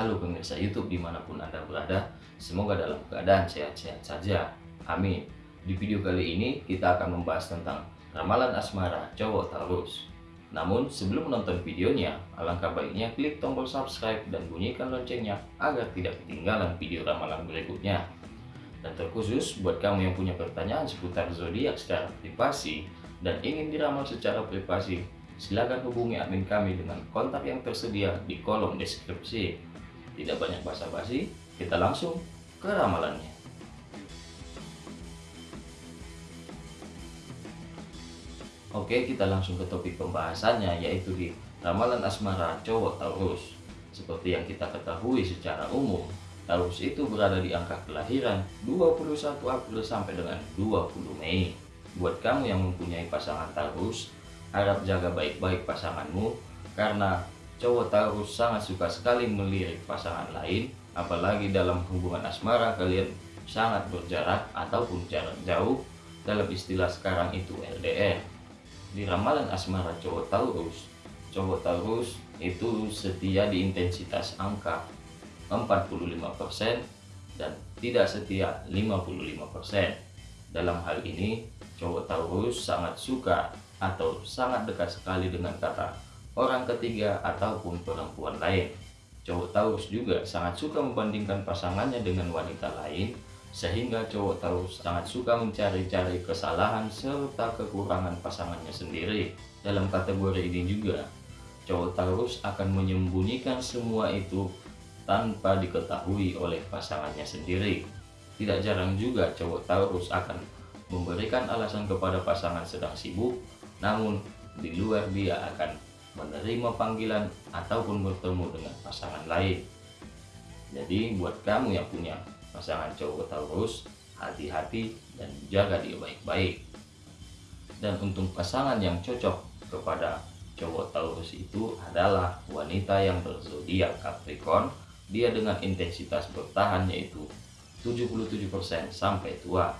Halo pemirsa YouTube di mana pun Anda berada, semoga dalam keadaan sehat-sehat saja. Amin. Di video kali ini kita akan membahas tentang ramalan asmara cowok Taurus. Namun sebelum menonton videonya, alangkah baiknya klik tombol subscribe dan bunyikan loncengnya agar tidak ketinggalan video ramalan berikutnya. Dan terkhusus buat kamu yang punya pertanyaan seputar zodiak secara privasi dan ingin diramal secara privasi, silakan hubungi admin kami dengan kontak yang tersedia di kolom deskripsi. Tidak banyak basa-basi, kita langsung ke ramalannya. Oke, kita langsung ke topik pembahasannya yaitu di ramalan asmara cowok Taurus. Seperti yang kita ketahui secara umum, Taurus itu berada di angka kelahiran 21 April sampai dengan 20 Mei. Buat kamu yang mempunyai pasangan Taurus, harap jaga baik-baik pasanganmu karena cowok Taurus sangat suka sekali melirik pasangan lain, apalagi dalam hubungan asmara kalian sangat berjarak ataupun jarak jauh. Dalam istilah sekarang itu LDR di ramalan asmara cowok Taurus cowok Taurus itu setia di intensitas angka 45% dan tidak setia 55% dalam hal ini cowok Taurus sangat suka atau sangat dekat sekali dengan kata orang ketiga ataupun perempuan lain cowok Taurus juga sangat suka membandingkan pasangannya dengan wanita lain sehingga cowok tahu sangat suka mencari-cari kesalahan serta kekurangan pasangannya sendiri. Dalam kategori ini juga, cowok Taurus akan menyembunyikan semua itu tanpa diketahui oleh pasangannya sendiri. Tidak jarang juga cowok Taurus akan memberikan alasan kepada pasangan sedang sibuk, namun di luar dia akan menerima panggilan ataupun bertemu dengan pasangan lain. Jadi buat kamu yang punya pasangan cowok Taurus hati-hati dan jaga dia baik-baik. Dan untuk pasangan yang cocok kepada cowok Taurus itu adalah wanita yang berzodiak Capricorn. Dia dengan intensitas bertahan yaitu 77% sampai tua.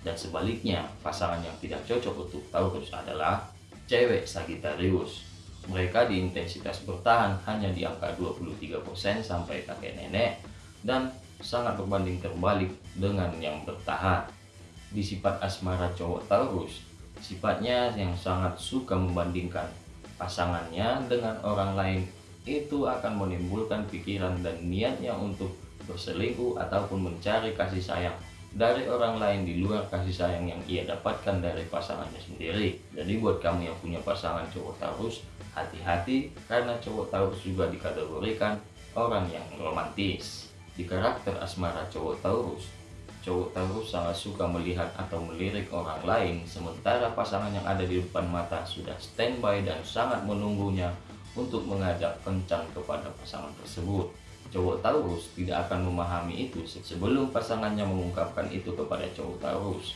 Dan sebaliknya pasangan yang tidak cocok untuk Taurus adalah cewek Sagittarius mereka di intensitas bertahan hanya di angka 23% sampai kakek nenek dan sangat berbanding terbalik dengan yang bertahan. Di sifat asmara cowok Taurus, sifatnya yang sangat suka membandingkan pasangannya dengan orang lain itu akan menimbulkan pikiran dan niatnya untuk berselingkuh ataupun mencari kasih sayang dari orang lain di luar kasih sayang yang ia dapatkan dari pasangannya sendiri. Jadi buat kamu yang punya pasangan cowok Taurus, hati-hati karena cowok Taurus juga dikategorikan orang yang romantis. Di karakter asmara cowok Taurus, cowok Taurus sangat suka melihat atau melirik orang lain sementara pasangan yang ada di depan mata sudah standby dan sangat menunggunya untuk mengajak kencan kepada pasangan tersebut. Cowok Taurus tidak akan memahami itu sebelum pasangannya mengungkapkan itu kepada cowok Taurus.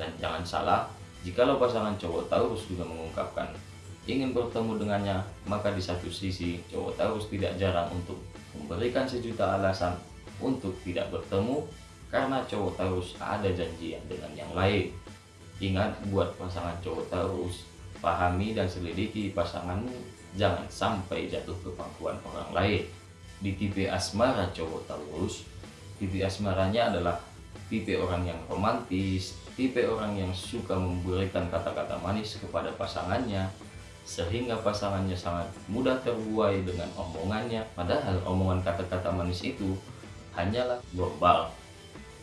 Dan jangan salah, jikalau pasangan cowok Taurus juga mengungkapkan ingin bertemu dengannya, maka di satu sisi cowok Taurus tidak jarang untuk memberikan sejuta alasan untuk tidak bertemu karena cowok Taurus ada janjian dengan yang lain. Ingat buat pasangan cowok Taurus, pahami dan selidiki pasanganmu jangan sampai jatuh ke pangkuan orang lain. Di tipe asmara cowok Taurus, tipe asmaranya adalah tipe orang yang romantis, tipe orang yang suka memberikan kata-kata manis kepada pasangannya, sehingga pasangannya sangat mudah terbuai dengan omongannya. Padahal omongan kata-kata manis itu hanyalah gombal.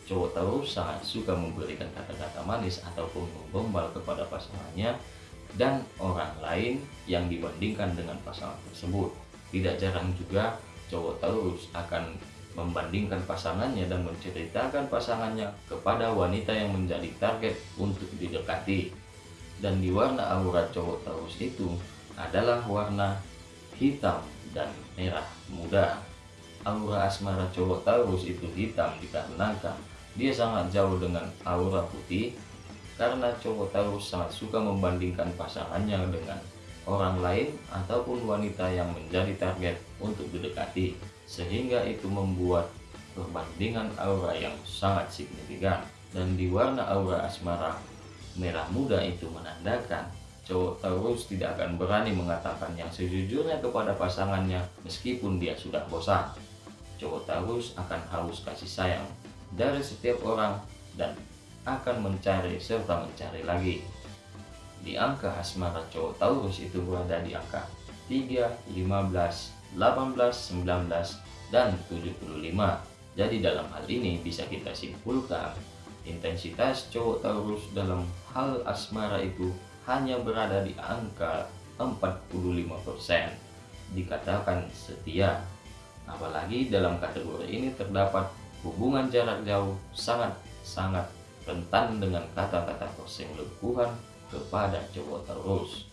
Cowok tahu sangat suka memberikan kata-kata manis ataupun menggombal kepada pasangannya dan orang lain yang dibandingkan dengan pasangan tersebut. Tidak jarang juga cowok Taurus akan membandingkan pasangannya dan menceritakan pasangannya kepada wanita yang menjadi target untuk didekati dan di warna aura cowok Taurus itu adalah warna hitam dan merah muda. Aura asmara cowok Taurus itu hitam dikarenakan dia sangat jauh dengan aura putih karena cowok Taurus sangat suka membandingkan pasangannya dengan orang lain ataupun wanita yang menjadi target untuk didekati sehingga itu membuat perbandingan aura yang sangat signifikan dan di warna aura asmara merah muda itu menandakan cowok Taurus tidak akan berani mengatakan yang sejujurnya kepada pasangannya meskipun dia sudah bosan. cowok Taurus akan haus kasih sayang dari setiap orang dan akan mencari serta mencari lagi. Di angka asmara cowok Taurus itu berada di angka 3, 15, 18, 19, dan 75. Jadi dalam hal ini bisa kita simpulkan intensitas cowok Taurus dalam hal asmara itu hanya berada di angka 45%. Dikatakan setia. Apalagi dalam kategori ini terdapat hubungan jarak jauh sangat-sangat rentan dengan kata-kata perselingkuhan kepada cowok Taurus.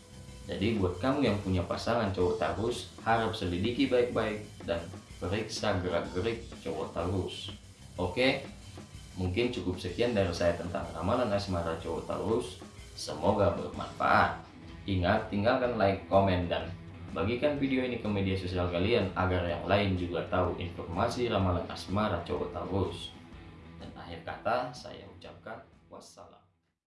Jadi buat kamu yang punya pasangan cowok Taurus, harap selidiki baik-baik dan periksa gerak-gerik cowok Taurus. Oke, mungkin cukup sekian dari saya tentang ramalan asmara cowok Taurus. Semoga bermanfaat. Ingat, tinggalkan like, komen, dan bagikan video ini ke media sosial kalian agar yang lain juga tahu informasi ramalan asmara cowok Taurus. Dan akhir kata, saya ucapkan wassalam.